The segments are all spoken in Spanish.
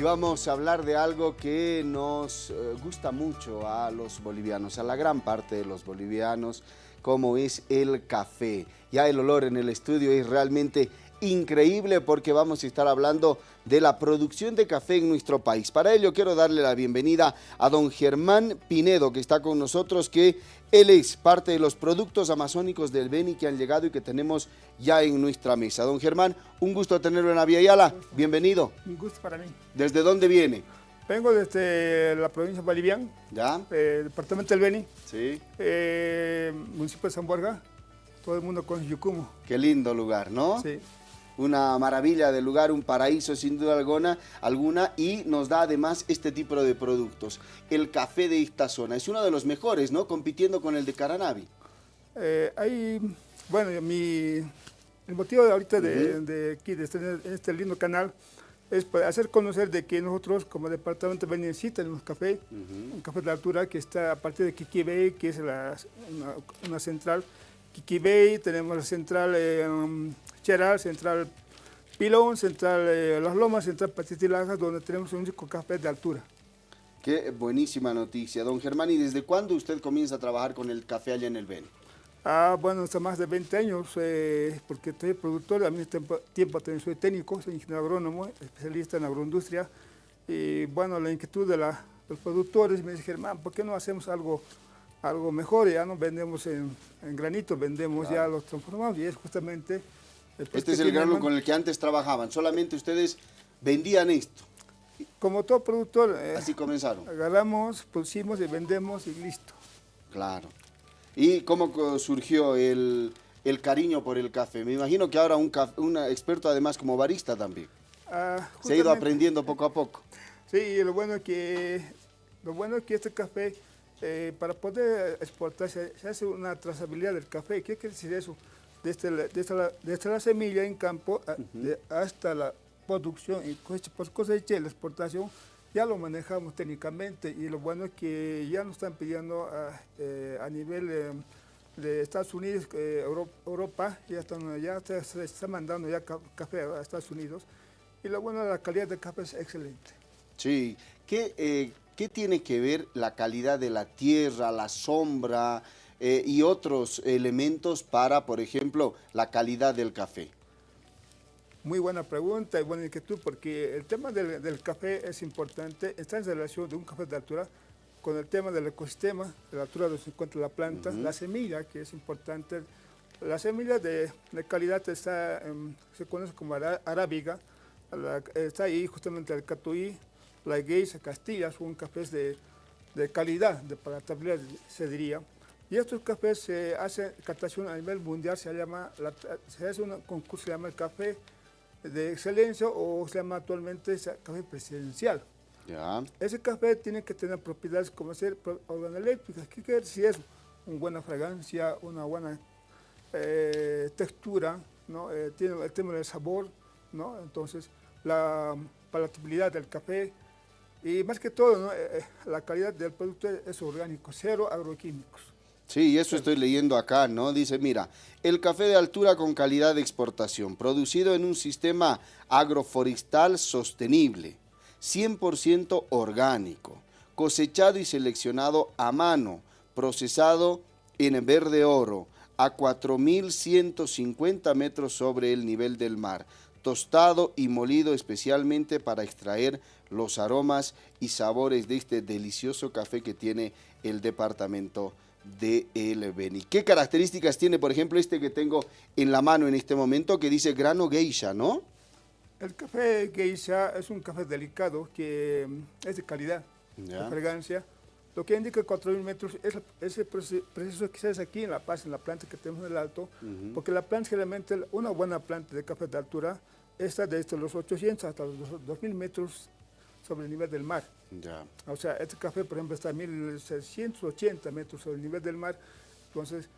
y vamos a hablar de algo que nos eh, gusta mucho a los bolivianos, a la gran parte de los bolivianos, como es el café. Ya el olor en el estudio es realmente increíble porque vamos a estar hablando de la producción de café en nuestro país. Para ello quiero darle la bienvenida a don Germán Pinedo que está con nosotros, que él es parte de los productos amazónicos del Beni que han llegado y que tenemos ya en nuestra mesa. Don Germán, un gusto tenerlo en Aviala. Bienvenido. Un gusto para mí. ¿Desde dónde viene? Vengo desde la provincia de Bolivian, ¿Ya? eh, departamento del Beni, Sí. eh, municipio de San Borja. Todo el mundo con Yucumo. Qué lindo lugar, ¿no? Sí. Una maravilla de lugar, un paraíso sin duda alguna, alguna y nos da además este tipo de productos. El café de esta zona es uno de los mejores, ¿no? Compitiendo con el de Caranavi. Eh, hay, bueno, mi, el motivo de ahorita de, de aquí, de este, en este lindo canal, es para hacer conocer de que nosotros como departamento de sí tenemos café, un café de altura que está a partir de Kikibey, que es la- una, una central. Kikibey, tenemos la central eh, um, Cheral, central Pilón, central eh, Las Lomas, central Patitilajas, donde tenemos un único café de altura. Qué buenísima noticia. Don Germán, ¿y desde cuándo usted comienza a trabajar con el café allá en el Beni? Ah, bueno, hace más de 20 años, eh, porque soy productor, al mismo tiempo, tiempo también soy técnico, soy ingeniero agrónomo, especialista en agroindustria. Y bueno, la inquietud de, la- de los productores me dijeron, "Man, ¿por qué no hacemos algo, algo mejor? Ya no vendemos en, en granito, vendemos ya los transformados y es justamente... Este es el grano con el que antes trabajaban. Solamente ustedes vendían esto. Como todo productor, eh, Así comenzaron. agarramos, producimos y vendemos y listo. Claro. ¿Y cómo surgió el, el cariño por el café? Me imagino que ahora un, un experto además como barista también. Ah, Se ha ido aprendiendo poco a poco. Sí, y lo bueno es que, lo bueno es que este café, eh, para poder exportar, se, se hace una trazabilidad del café. ¿Qué quiere decir eso? Desde la, desde la, desde la semilla en campo a- de- hasta la producción y cosecha, por cosecha y la exportación, ya lo manejamos técnicamente y lo bueno es que ya nos están pidiendo a, eh, a nivel eh, de Estados Unidos, eh, Euro- Europa, ya, están, ya se, se está mandando ya ca- café a Estados Unidos y lo bueno la calidad del café es excelente. Sí. ¿Qué, eh, qué tiene que ver la calidad de la tierra, la sombra eh, y otros elementos para, por ejemplo, la calidad del café? Muy buena pregunta y buena inquietud porque el tema del, del café es importante, está en relación de un café de altura con el tema del ecosistema, de la altura donde se encuentra la planta, la semilla, que es importante. La semilla de, de calidad está, se conoce como arábiga, la- está ahí justamente el catuí, la geisha, Castilla, son cafés de, de calidad, de palatabilidad se diría. Y estos cafés se hace captación a nivel mundial, se llama, la- se hace un concurso, se llama el café de excelencia o se llama actualmente café presidencial. Ese café tiene que tener propiedades como ser organoléctricas. ¿Qué quiere decir eso? Una buena fragancia, una buena eh, textura, ¿no? Eh, tiene el tema del sabor, ¿no? Entonces, la palatabilidad del café y más que todo, ¿no? Eh, la calidad del producto es orgánico, cero agroquímicos. Sí, eso estoy leyendo acá, ¿no? Dice, mira, el café de altura con calidad de exportación, producido en un sistema agroforestal sostenible, 100% orgánico, cosechado y seleccionado a mano, procesado en verde oro, a 4.150 metros sobre el nivel del mar, tostado y molido especialmente para extraer los aromas y sabores de este delicioso café que tiene el departamento de El Beni. ¿Qué características tiene, por ejemplo, este que tengo en la mano en este momento que dice grano geisha, no? El café geisha es un café delicado que mm, es de calidad, Ya. de fragancia. Lo que indica 4.000 metros es ese proce- proceso que se hace aquí en La Paz, en la planta que tenemos en el alto, porque la planta generalmente, una buena planta de café de altura, está desde los 800 hasta los 2.000 metros sobre el nivel del mar. Ya. O sea, este café, por ejemplo, está a 1.680 metros sobre el nivel del mar. Entonces,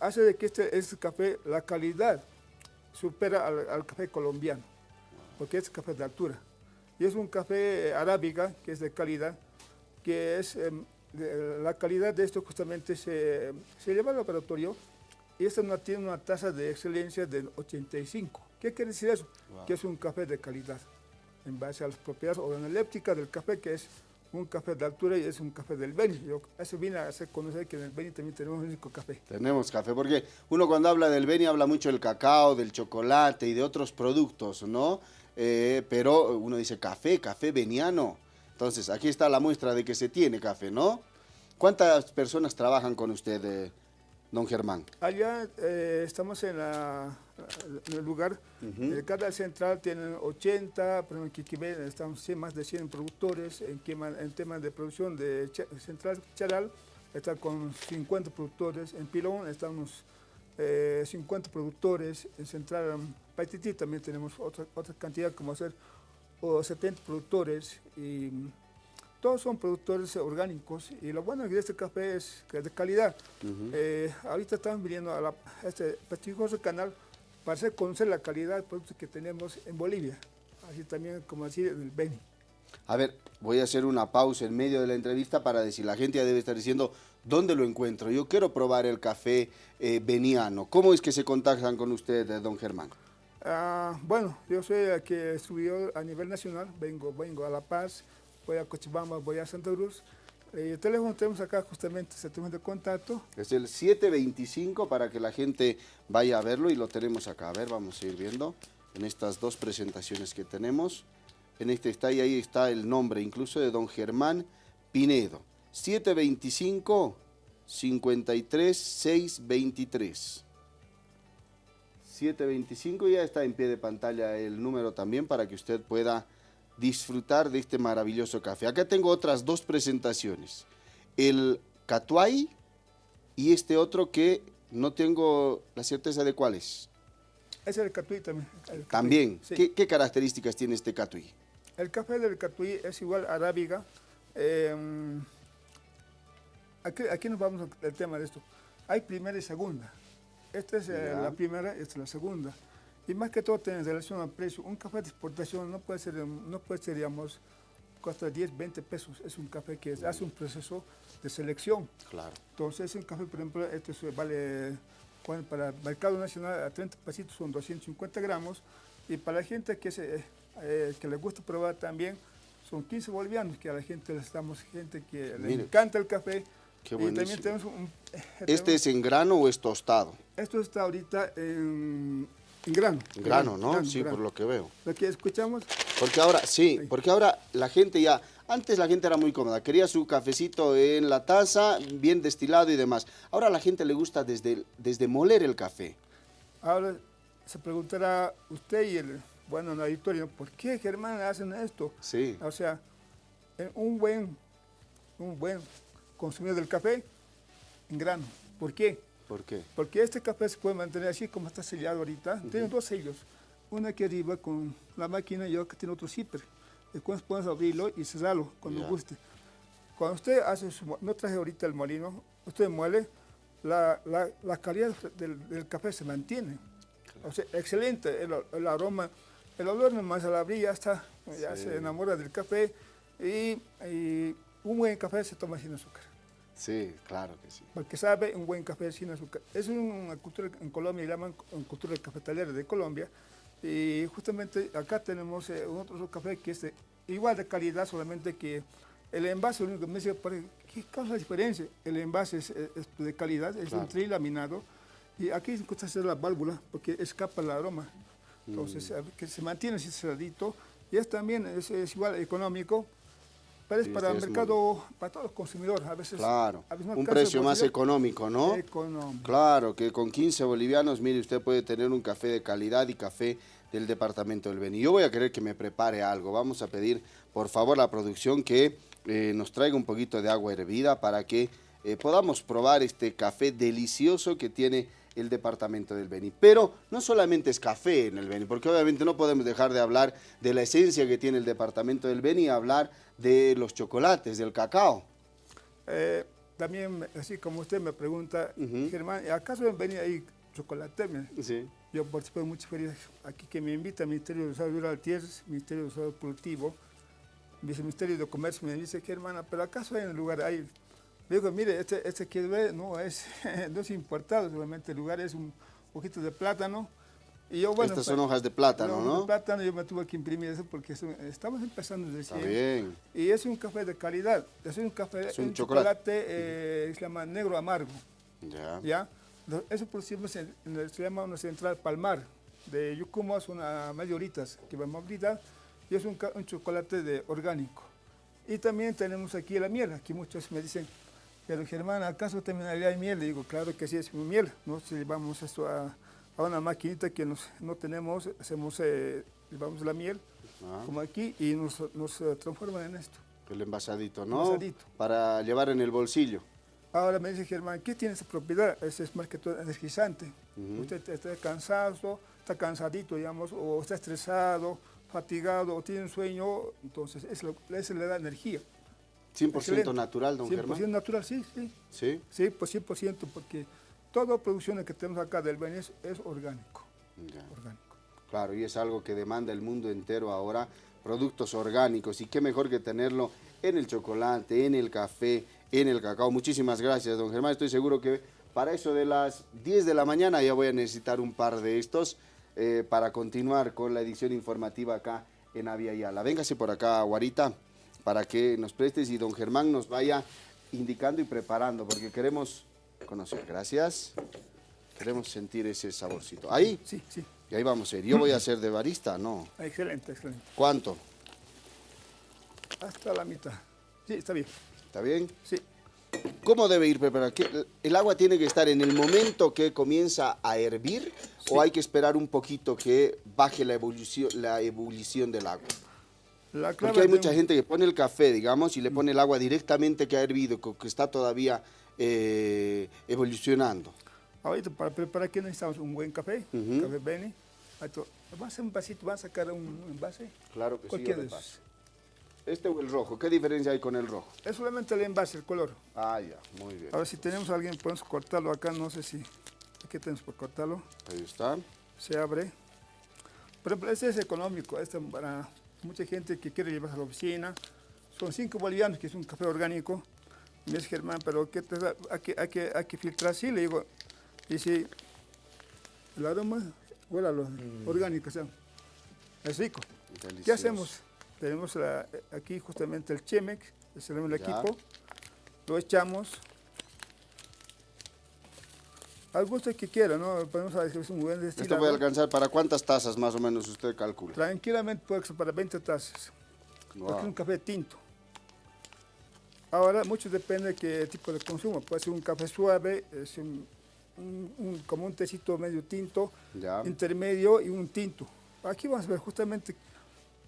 hace de que este, este café, la calidad, supera al, al café colombiano, porque es café de altura. Y es un café eh, arábiga, que es de calidad, que es, em, de- la calidad de esto justamente se, se lleva al laboratorio y esta no tiene una tasa de excelencia del 85. ¿Qué quiere decir eso? Wow. Que es un café de calidad. En base a las propiedades organolépticas del café, que es un café de altura y es un café del Beni. Yo, eso viene a hacer conocer que en el Beni también tenemos un único café. Tenemos café, porque uno cuando habla del Beni habla mucho del cacao, del chocolate y de otros productos, ¿no? Eh, pero uno dice café, café veniano. Entonces, aquí está la muestra de que se tiene café, ¿no? ¿Cuántas personas trabajan con usted, eh, don Germán? Allá eh, estamos en, el lugar, cada central tiene 80, pero en Quiquibé estamos más de 100 productores, en, en temas de producción de central Charal está con 50 productores, en Pilón estamos 50 productores, en central Paititi también tenemos otra, otra cantidad como hacer o 70 productores y todos son productores orgánicos y lo bueno de este café es que es de calidad. Eh, ahorita estamos viniendo a, este prestigioso canal para hacer conocer la calidad de productos que tenemos en Bolivia, así también como decir en el Beni. A ver, voy a hacer una pausa en medio de la entrevista para decir, la gente ya debe estar diciendo, ¿dónde lo encuentro? Yo quiero probar el café eh, beniano. ¿Cómo es que se contactan con usted, don Germán? Ah, bueno, yo soy el que estudió a nivel nacional, vengo, vengo a La Paz, voy a Cochabamba, voy a Santa Cruz. Eh, el teléfono tenemos acá justamente, ese teléfono de contacto. Es el 725 para que la gente vaya a verlo y lo tenemos acá. A ver, vamos a ir viendo en estas dos presentaciones que tenemos. En este está y ahí está el nombre incluso de don Germán Pinedo. 725 53 623. 725, ya está en pie de pantalla el número también para que usted pueda disfrutar de este maravilloso café. Acá tengo otras dos presentaciones, el Catuay y este otro que no tengo la certeza de cuál es. Es el Catuí también. También, ¿Qué, características tiene este Catuí? El café del Catuí es igual a arábiga. Em, aquí, aquí nos vamos al tema de esto. Hay primera y segunda. Esta es eh, la primera, esta es la segunda. Y más que todo en relación al precio. Un café de exportación no puede ser, no puede ser digamos, cuesta 10, 20 pesos. Es un café que hace un proceso de selección. Claro. Entonces, un café, por ejemplo, este vale para el mercado nacional a 30 pesitos son 250 gramos. Y para la gente que, se, eh, que le gusta probar también, son 15 bolivianos, que a la gente le estamos, gente que le encanta el café, Qué también tenemos un, eh, ¿Este es en grano o es tostado? Esto está ahorita en, grano. En grano, ¿no? sí, por lo que veo. Lo que escuchamos. Porque ahora, sí, porque ahora la gente ya, antes la gente era muy cómoda, quería su cafecito en la taza, bien destilado y demás. Ahora a la gente le gusta desde, desde moler el café. Ahora se preguntará usted y el, bueno, la auditorio, ¿por qué Germán hacen esto? Sí. O sea, un buen, un buen consumidor del café en grano. ¿Por qué? ¿Por qué? Porque este café se puede mantener así como está sellado ahorita. Tiene dos sellos. Uno aquí arriba con la máquina y otro que tiene otro zipper. Después puedes abrirlo y cerrarlo cuando guste. Cuando usted hace su... No traje ahorita el molino. Usted muele, la, la, calidad del, café se mantiene. O sea, excelente el, aroma. El olor nomás al abrir ya está, ya se enamora del café y, y un buen café se toma sin azúcar. Sí, claro que sí. Porque sabe un buen café sin azúcar. Es una cultura, en Colombia llaman cultura cafetalera de Colombia. Y justamente acá tenemos eh, otro café que es igual de calidad, solamente que el envase, lo único que me dice, ¿qué causa la diferencia? El envase es, de calidad, es un trilaminado. Y aquí se gusta hacer la válvula porque escapa el aroma. Entonces, mm. que se mantiene así cerradito. Y es también, es igual económico, pero es para el mercado, para todos los consumidores. A veces, claro, un precio más económico, ¿no? Económico. Claro, que con 15 bolivianos, mire, usted puede tener un café de calidad y café del departamento del Beni. Yo voy a querer que me prepare algo. Vamos a pedir, por favor, a la producción que eh, nos traiga un poquito de agua hervida para que eh, podamos probar este café delicioso que tiene el departamento del Beni. Pero no solamente es café en el Beni, porque obviamente no podemos dejar de hablar de la esencia que tiene el departamento del Beni y hablar de los chocolates, del cacao. Eh, también, así como usted me pregunta, Germán, ¿acaso en Beni hay chocolate? Sí. Yo participo en muchas ferias aquí que me invita al Ministerio de Desarrollo Rural Tierras, Ministerio de Desarrollo Productivo, Viceministerio de Comercio, me dice, Germán, ¿pero acaso hay en el lugar, hay Digo, mire, este, este que ve no es, no es importado, solamente el lugar es un poquito de plátano Y yo, bueno, Estas son hojas de plátano, ¿no? de plátano, yo me tuve que imprimir eso porque es un- estamos empezando Está recién. bien. Y es un café de calidad. Es un café, Es un un chocolate. chocolate, eh, se llama negro amargo. Ya. ¿ya? Eso en, en el- se llama una central Palmar, de Yucuma, son a medio horitas, que vamos a brindar, y es un, un chocolate de orgánico. Y también tenemos aquí la miel, aquí muchos me dicen, pero Germán, ¿acaso también hay miel? Le digo, claro que sí es miel, nosotros llevamos esto a, a una maquinita que nos, no tenemos, hacemos, eh, llevamos la miel, Ah, como aquí, y nos, nos eh, transforman en esto. el envasadito, ¿no? Envasadito. Para llevar en el bolsillo. Ahora me dice Germán, ¿qué tiene esa propiedad? Ese es más que todo energizante. Usted está cansado, está cansadito, digamos, o está estresado, fatigado, o tiene un sueño, entonces es lo- eso le da energía. 100% Excelente. natural, don 100% Germán. natural, sí, sí. Sí. Sí, pues 100%, porque toda producción que tenemos acá del Beni es, es orgánico, Ya. orgánico. Claro, y es algo que demanda el mundo entero ahora, productos orgánicos, y qué mejor que tenerlo en el chocolate, en el café, en el cacao. Muchísimas gracias, don Germán. Estoy seguro que para eso de las 10 de la mañana ya voy a necesitar un par de estos eh, para continuar con la edición informativa acá en Avia Yala. Véngase por acá, Guarita, para que nos prestes y don Germán nos vaya indicando y preparando, porque queremos conocer. Gracias. Queremos sentir ese saborcito. Ahí, Sí, sí, y ahí vamos a ir. Yo voy a ser de barista, ¿no? excelente, excelente. ¿Cuánto? Hasta la mitad. Sí, está bien. ¿Está bien? Sí, ¿Cómo debe ir preparado? ¿Qué- ¿El agua tiene que estar en el momento que comienza a hervir o hay que esperar un poquito que baje la ebullición, la ebullición del agua? La clave Porque hay de mucha gente que pone el café, digamos, y le pone el agua directamente que ha hervido, que está todavía eh, evolucionando. Ahorita para preparar aquí necesitamos un buen café, Ujú. café Beni. Esto- Vamos a hacer un vasito, vamos a sacar un envase. Claro que sí, repaso. Este o el rojo, ¿qué diferencia hay con el rojo? Es solamente el envase, el color. Ah, ya, muy bien. A ver si tenemos a alguien, podemos cortarlo acá, no sé si... Aquí tenemos para cortarlo. Ahí está. Se abre. Por ejemplo, este es económico, este para mucha gente que quiere llevarse a la oficina. Son 5 bolivianos, que es un café orgánico. Me dice Germán, pero ¿qué te da? Hay que, hay que, hay que filtrar así, le digo. Si el aroma, huele a lo orgánico, o sea, es rico. ¿Qué hacemos? Tenemos la- aquí justamente el Chemex, es el Ya. equipo, lo echamos al gusto que quiera, ¿no? Podemos decir que es un buen Esto puede alcanzar para cuántas tazas más o menos usted calcula. Tranquilamente puede ser para 20 tazas, porque es un Wow. café tinto. Ahora, mucho depende de qué tipo de consumo. Puede ser un café suave, es un, un- un- como un tecito medio tinto, Ya. intermedio y un tinto. Aquí vamos a ver justamente,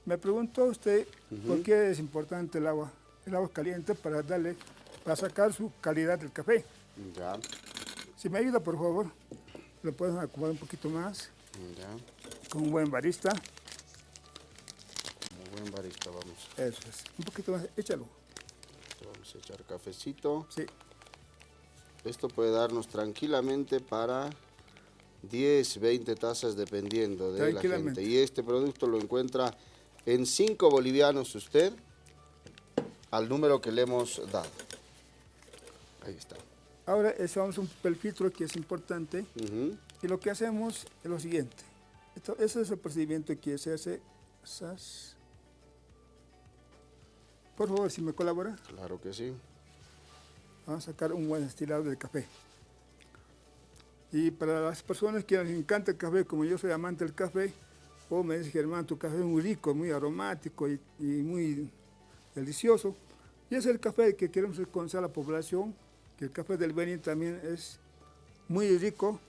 me preguntó usted por qué es importante el agua, el agua caliente para darle, para sacar su calidad del café. Ya. Si me ayuda, por favor, lo pueden acomodar un poquito más, Ya. con un buen barista. Muy buen barista, vamos. Eso es, un poquito más, échalo. Vamos a echar cafecito. Sí, Esto puede darnos tranquilamente para 10, 20 tazas dependiendo de la Tranquilamente. gente. Y este producto lo encuentra en 5 bolivianos usted al número que le hemos dado. Ahí está. Ahora usamos un papel filtro que es importante Ujú. y lo que hacemos es lo siguiente. Esto, ese es el procedimiento que se hace. Sas. Por favor, si me colabora. Claro que sí. Vamos a sacar un buen destilado del café. Y para las personas que les encanta el café, como yo soy amante del café, o me dice Germán, tu café es muy rico, muy aromático y, y muy delicioso. Y es el café que queremos reconocer a la población, que el café del Benin también es muy rico.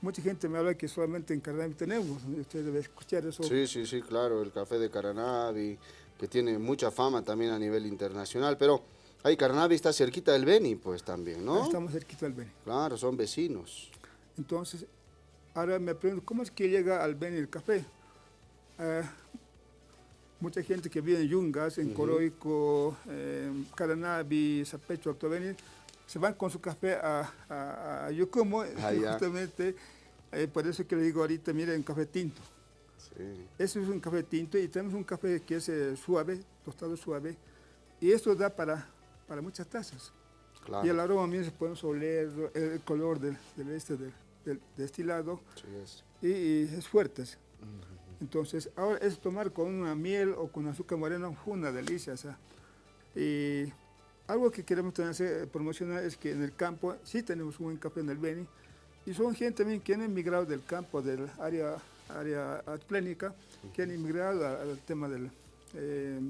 Mucha gente me habla que solamente en Carnaval tenemos, usted debe escuchar eso. Sí, sí, sí, claro, el café de Caranavi, que tiene mucha fama también a nivel internacional, pero ahí Caranavi está cerquita del Beni, pues también, ¿no? Estamos cerquita del Benin. Claro, son vecinos. Entonces, ahora me pregunto, ¿cómo es que llega al Beni el café? Eh, mucha gente que vive en Yungas, en Coroico, en Caranavi, Zapecho, Alto Beni, se van con su café a, a, a Yocomo, Ah, justamente, eh, por eso que le digo ahorita, miren, café tinto. Sí. Eso es un café tinto y tenemos un café que es eh, suave, tostado suave, y esto da para, para muchas tazas. Claro. Y el aroma mismo podemos oler el color del, del este del, del destilado y, es fuerte. Entonces, ahora es tomar con una miel o con azúcar moreno, una delicia. Y algo que queremos también promocionar es que en el campo sí tenemos un buen café en el Beni y son gente también que han emigrado del campo, del área, área atlénica, que han emigrado al tema del, eh,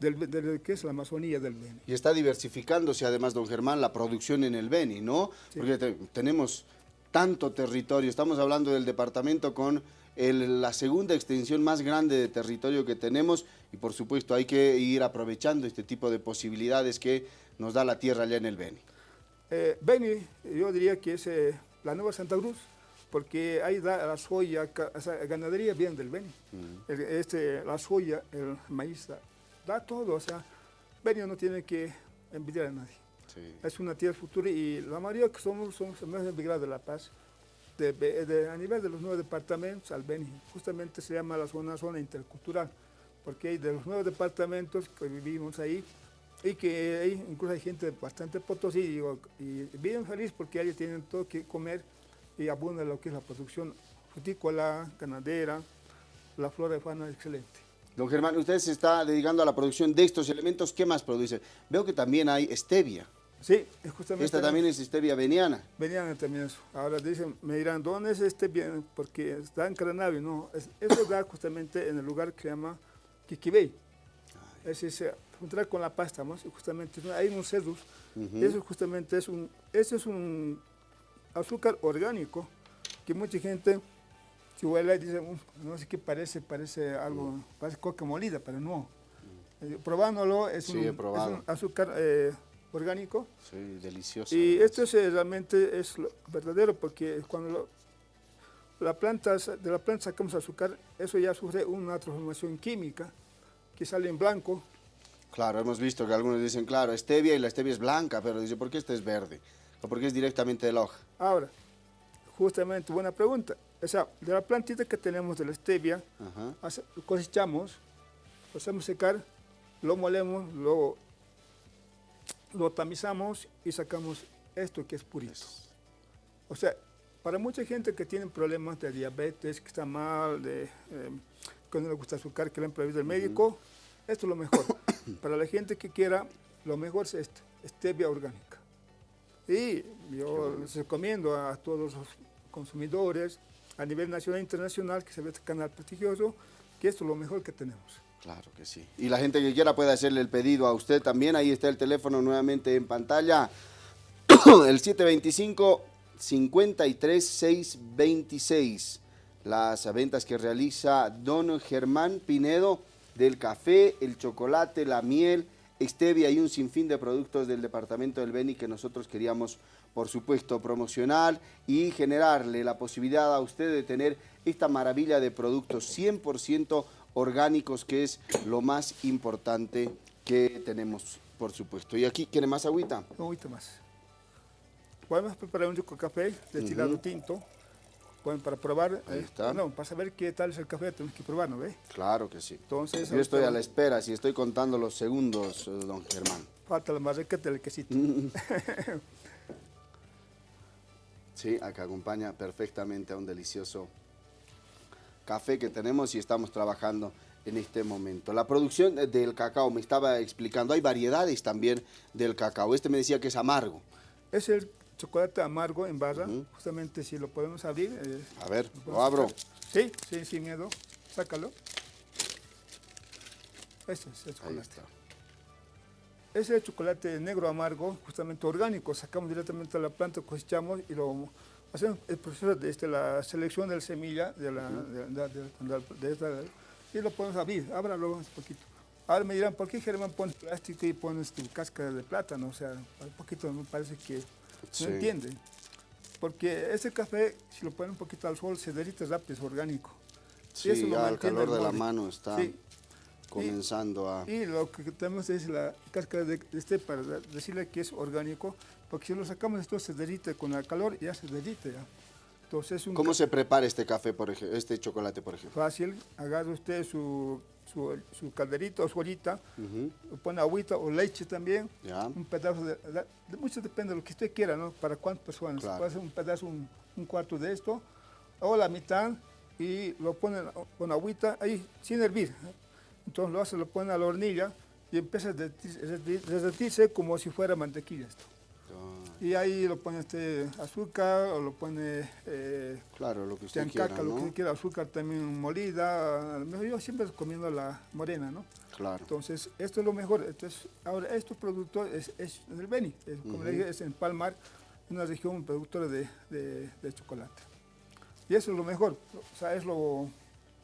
del, que es la Amazonía del Beni. Y está diversificándose además, don Germán, la producción en el Beni, ¿no? Porque tenemos tanto territorio, estamos hablando del departamento con la segunda extensión más grande de territorio que tenemos y por supuesto hay que ir aprovechando este tipo de posibilidades que nos da la tierra allá en el Beni. Eh, Beni, yo diría que es eh, la nueva Santa Cruz, porque ahí da la soya, la ganadería viene del Beni, este, la soya, el maíz, da, todo, o sea, Beni no tiene que envidiar a nadie. Es una tierra futura y la mayoría que somos, somos más emigrados de La Paz, a nivel de los nueve departamentos al Beni. Justamente se llama la zona, zona intercultural, porque hay de los nueve departamentos que vivimos ahí, y que hay, incluso hay gente bastante potosí, y bien feliz porque ellos tienen todo que comer y abunda lo que es la producción frutícola, ganadera, la flora de fauna excelente. Don Germán, usted se está dedicando a la producción de estos elementos, ¿qué más produce? Veo que también hay stevia. Sí, es justamente... Esta también es stevia veniana. Veniana también eso. Ahora dicen, me dirán, ¿dónde es stevia? Porque está en Caranavi, no. eso da justamente en el lugar que se llama Kikibey. Es ese, juntar con la pasta, ¿no? justamente hay unos cedros. Eso justamente es un, eso es un azúcar orgánico que mucha gente si huele dice, no sé qué parece, parece algo, parece coca molida, pero no. Eh, probándolo es, un, es, un, azúcar eh, orgánico. Sí, delicioso. Y esto es, eh, realmente es lo verdadero porque cuando la planta, de la planta sacamos azúcar, eso ya sufre una transformación química que sale en blanco. Claro, hemos visto que algunos dicen, claro, stevia y la stevia es blanca, pero dice, ¿por qué esta es verde? ¿O por qué es directamente de la hoja? Ahora, justamente, buena pregunta. O sea, de la plantita que tenemos de la stevia, cosechamos, lo hacemos secar, lo molemos, lo lo tamizamos y sacamos esto que es purito. O sea, para mucha gente que tiene problemas de diabetes, que está mal, de, eh, que no le gusta azúcar, que le han prohibido el médico, esto es lo mejor. para la gente que quiera, lo mejor es esto, stevia orgánica. Y yo les recomiendo a todos los consumidores, a nivel nacional e internacional, que se ve este canal prestigioso, que esto es lo mejor que tenemos. Claro que sí. Y la gente que quiera puede hacerle el pedido a usted también. Ahí está el teléfono nuevamente en pantalla. el 725-53626. Las ventas que realiza don Germán Pinedo del café, el chocolate, la miel, stevia y un sinfín de productos del departamento del Beni que nosotros queríamos, por supuesto, promocionar y generarle la posibilidad a usted de tener esta maravilla de productos 100% orgánicos, que es lo más importante que tenemos, por supuesto. ¿Y aquí quiere más agüita? Agüita más. Podemos preparar un rico café destilado tinto. Pueden para probar, Ahí eh, está. no, para saber qué tal es el café tenemos que probarlo, ¿ve? Claro que sí. Entonces, Yo estoy a la espera, si estoy contando los segundos, eh, don Germán. Falta la marrequeta del quesito. sí, acá acompaña perfectamente a un delicioso café que tenemos y estamos trabajando en este momento. La producción del cacao, me estaba explicando, hay variedades también del cacao. Este me decía que es amargo. Es el chocolate amargo en barra, justamente si lo podemos abrir. Eh, a ver, lo abro. Sí, sí, sin miedo. Sácalo. Este es el chocolate. Ahí está. Es el chocolate negro amargo, justamente orgánico. Sacamos directamente a la planta, cosechamos y lo hacemos el proceso de este, la selección de la semilla de la, de, esta, y lo podemos abrir, ábralo un poquito. Ahora me dirán, ¿por qué Germán pones plástico y pones tu cáscara de plátano? O sea, un poquito me parece que no entiende. Porque ese café, si lo ponen un poquito al sol, se derrite rápido, es orgánico. Sí, y ya el calor de la mano está comenzando a... Y lo que tenemos es la cáscara de este para decirle que es orgánico, porque si lo sacamos esto se derrite con el calor y ya se derrite ya. Entonces, ¿Cómo se prepara este café, por ejemplo, este chocolate, por ejemplo? Fácil, agarra usted su su, su calderito o su ollita, le pone agüita o leche también, un pedazo de, mucho depende de lo que usted quiera, ¿no? Para cuántas personas, puede ser un pedazo, un, cuarto de esto, o la mitad, y lo pone con agüita ahí, sin hervir. Entonces lo hace, lo pone a la hornilla y empieza a derretirse como si fuera mantequilla esto. Y ahí lo pone este azúcar o lo pone... Eh, claro, lo que usted quiera, lo que quiera, azúcar también molida. Yo siempre comiendo la morena, ¿no? Claro. Entonces, esto es lo mejor. Entonces, ahora, estos productos es, es en el Beni, es, como le dije, es en Palmar, una región productora de, de, chocolate. Y eso es lo mejor. O sea, es, lo,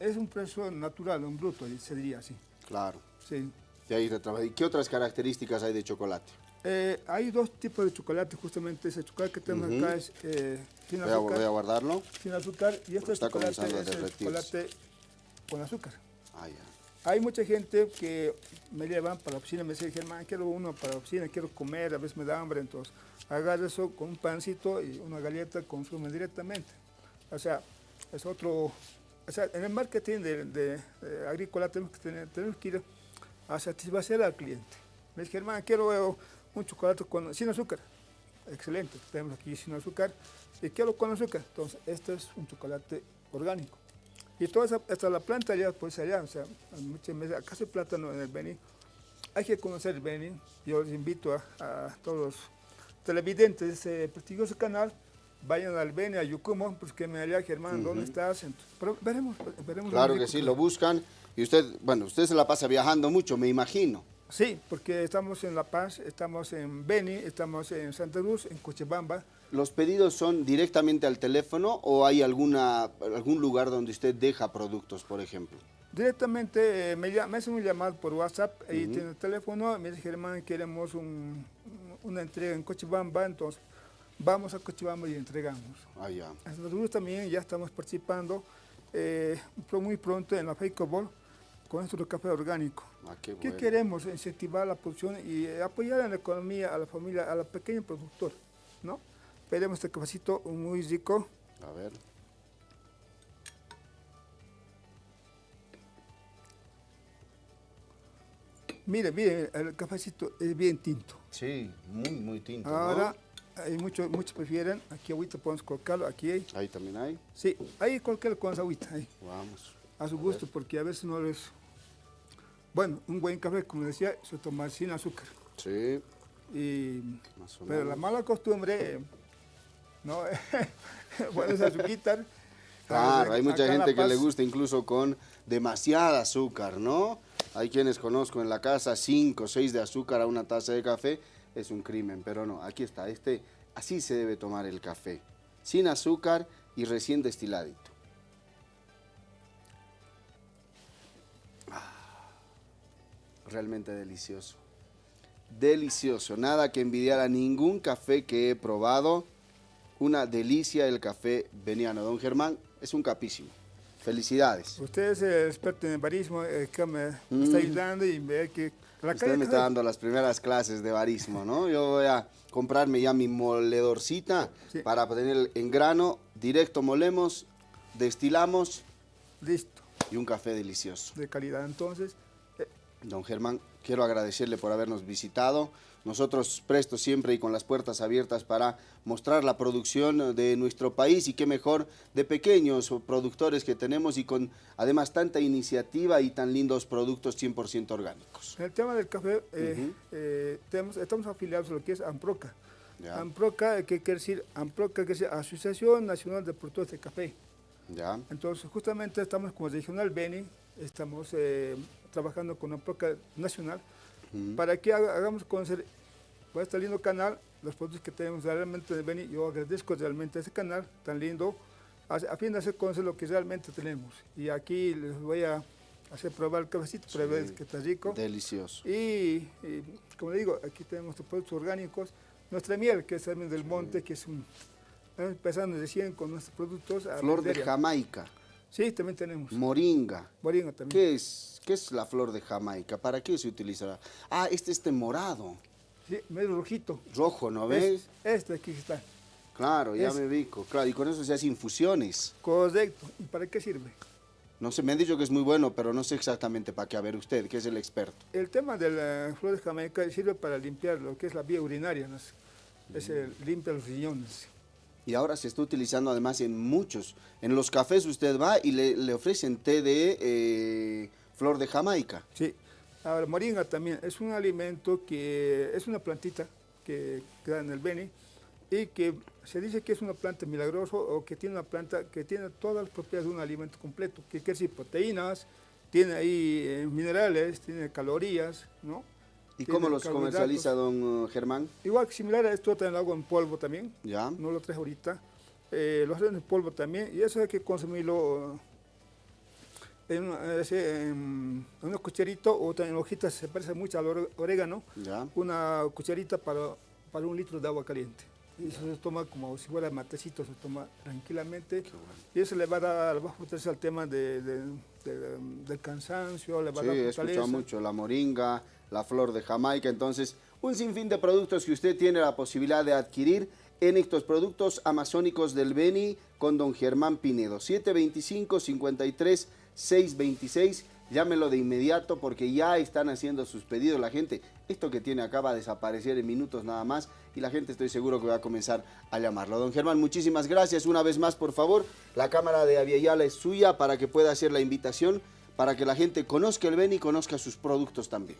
es un precio natural, un bruto, se diría así. Claro. Sí. Y, ahí ¿Y qué otras características hay de chocolate? Eh, hay dos tipos de chocolate, justamente ese chocolate que tenemos acá es eh, sin azúcar. Voy a, guardarlo. Sin azúcar y este chocolate es el chocolate con azúcar. Ah, ya. Hay mucha gente que me llevan para la oficina, me dice, Germán, quiero uno para la oficina, quiero comer, a veces me da hambre, entonces agarra eso con un pancito y una galleta, consume directamente. O sea, es otro, o sea, en el marketing de, agrícola tenemos que, tener, tenemos que ir a satisfacer al cliente. Me dice, Germán, quiero un chocolate sin azúcar. Excelente, tenemos aquí sin azúcar. Y quiero con azúcar. Entonces, este es un chocolate orgánico. Y toda esa, hasta la planta allá, pues allá, o sea, muchas veces, acá se plátano en el Beni. Hay que conocer el Beni. Yo les invito a, todos los televidentes de ese prestigioso canal, vayan al Beni, a Yucumo, pues que me haría Germán, ¿dónde estás? pero veremos, veremos. Claro que sí, lo buscan. Y usted, bueno, usted se la pasa viajando mucho, me imagino. Sí, porque estamos en La Paz, estamos en Beni, estamos en Santa Cruz, en Cochabamba. ¿Los pedidos son directamente al teléfono o hay alguna, algún lugar donde usted deja productos, por ejemplo? Directamente eh, me, me, hacen un llamado por WhatsApp, ahí tiene el teléfono, me dice Germán, queremos una entrega en Cochabamba, entonces vamos a Cochabamba y entregamos. Ah, Cruz también ya estamos participando eh, muy pronto en la Ball con nuestro café orgánico. Ah, qué, queremos? Incentivar la producción y apoyar en la economía a la familia, a la pequeña productor, ¿no? Pedimos este cafecito muy rico. A ver. Mire, mire, el cafecito es bien tinto. Sí, muy, muy tinto. Ahora, hay muchos, muchos prefieren, aquí agüita podemos colocarlo, aquí hay. Ahí también hay. Sí, ahí cualquier con agüita, ahí. Vamos. A su gusto, porque a veces no les bueno, un buen café, como decía, se toma sin azúcar. Sí. Y, pero la mala costumbre, ¿no? bueno, es azúcar. Claro, hay mucha gente que le gusta incluso con demasiada azúcar, ¿no? Hay quienes conozco en la casa, 5 o 6 de azúcar a una taza de café, es un crimen, pero no, aquí está, este, así se debe tomar el café, sin azúcar y recién destiladito. realmente delicioso. Delicioso, nada que envidiar a ningún café que he probado. Una delicia el café veniano. Don Germán, es un capísimo. Felicidades. Usted es el experto en barismo, eh, que me mm. está ayudando y ve que... La Usted me está dando las primeras clases de barismo, ¿no? Yo voy a comprarme ya mi moledorcita para tener en grano, directo molemos, destilamos. Listo. Y un café delicioso. De calidad, entonces. Don Germán, quiero agradecerle por habernos visitado. Nosotros prestos siempre y con las puertas abiertas para mostrar la producción de nuestro país y qué mejor de pequeños productores que tenemos y con además tanta iniciativa y tan lindos productos 100% orgánicos. En el tema del café, eh, eh, estamos afiliados a lo que es AMPROCA. AMPROCA, ¿qué quiere decir? AMPROCA, que es Asociación Nacional de Productores de Café. Ya. Entonces, justamente estamos como regional Beni, estamos eh, trabajando con la PROCA para que hagamos conocer por este lindo canal los productos que tenemos realmente de Beni. Yo agradezco realmente a ese canal tan lindo a, fin de hacer conocer lo que realmente tenemos. Y aquí les voy a hacer probar el cafecito para ver que está rico. Delicioso. Y, como digo, aquí tenemos los productos orgánicos. Nuestra miel, que es también del monte, que es un... Empezando recién con nuestros productos. Flor de Jamaica. Sí, también tenemos. Moringa. Moringa también. ¿Qué es, qué es la flor de Jamaica? ¿Para qué se utiliza? Ah, este este morado. Sí, medio rojito. Rojo, ¿no ves? este aquí está. Claro, ya me ubico. Claro, y con eso se hacen infusiones. Correcto. ¿Y para qué sirve? No sé, me han dicho que es muy bueno, pero no sé exactamente para qué. A ver usted, que es el experto. El tema de la flor de Jamaica sirve para limpiar lo que es la vía urinaria, ¿no? es el, limpia los riñones. Y ahora se está utilizando además en muchos. En los cafés usted va y le, ofrecen té de eh, flor de Jamaica. Sí. Ahora, moringa también es un alimento que es una plantita que queda en el Beni y que se dice que es una planta milagrosa o que tiene una planta que tiene todas las propiedades de un alimento completo, que quiere decir proteínas, tiene ahí eh, minerales, tiene calorías, ¿no? ¿Y cómo los comercializa don uh, Germán? Igual similar a esto, también lo hago en polvo también. Ya. No lo traje ahorita. Eh, lo hacen en polvo también y eso hay que consumirlo en, en, una cucharita o en hojitas, se parece mucho al orégano. Ya. Una cucharita para, para un litro de agua caliente y eso se toma como si fuera matecito, se toma tranquilamente. Y eso le va a dar, va a al tema de, del cansancio, le va sí, a dar he escuchado mucho, la moringa, la flor de Jamaica, entonces un sinfín de productos que usted tiene la posibilidad de adquirir en estos productos amazónicos del Beni con don Germán Pinedo, 725 53 626 llámelo de inmediato porque ya están haciendo sus pedidos la gente. Esto que tiene acá va a desaparecer en minutos nada más y la gente estoy seguro que va a comenzar a llamarlo. Don Germán, muchísimas gracias. Una vez más, por favor, la cámara de Aviala es suya para que pueda hacer la invitación para que la gente conozca el Beni y conozca sus productos también.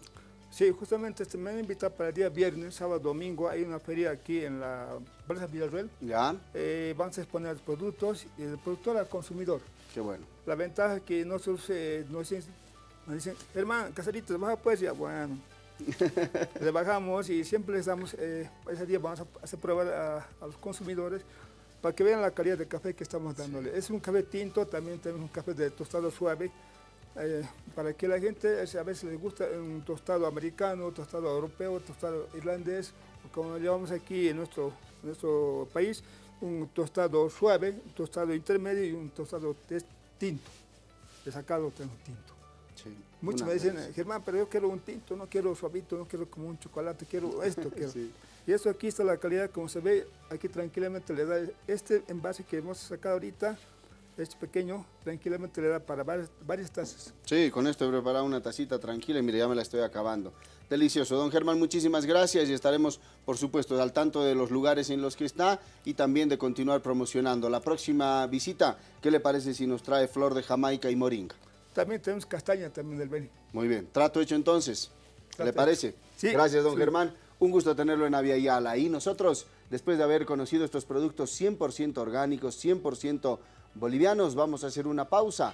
Sí, justamente este, me han invitado para el día viernes, sábado, domingo. Hay una feria aquí en la Plaza Villarreal. Ya. Eh, vamos a exponer productos y el productor al consumidor. Qué bueno. La ventaja es que nosotros eh, nos, dicen, hermano, caserito, baja pues, ya, bueno. le bajamos y siempre les damos, eh, ese día vamos a hacer pruebas a, los consumidores para que vean la calidad del café que estamos dándole. Es un café tinto, también tenemos un café de tostado suave, eh, para que la gente a veces les gusta un tostado americano, tostado europeo, tostado irlandés, como lo llevamos aquí en nuestro, nuestro país, un tostado suave, un tostado intermedio y un tostado tinto. De sacado tinto. Muchos me dicen, Germán, pero yo quiero un tinto, no quiero suavito, no quiero como un chocolate, quiero esto. Quiero. Y eso aquí está la calidad, como se ve, aquí tranquilamente le da este envase que hemos sacado ahorita, es pequeño, tranquilamente le da para varias, tazas. Sí, con esto he preparado una tacita tranquila y mire, ya me la estoy acabando. Delicioso. Don Germán, muchísimas gracias y estaremos, por supuesto, al tanto de los lugares en los que está y también de continuar promocionando. La próxima visita, ¿qué le parece si nos trae flor de Jamaica y moringa? También tenemos castaña también del Beni. Muy bien. Trato hecho entonces. ¿Le parece? Sí. Gracias, don Germán. Un gusto tenerlo en Avia Yala. Y nosotros, después de haber conocido estos productos 100% orgánicos, 100% bolivianos. Vamos a hacer una pausa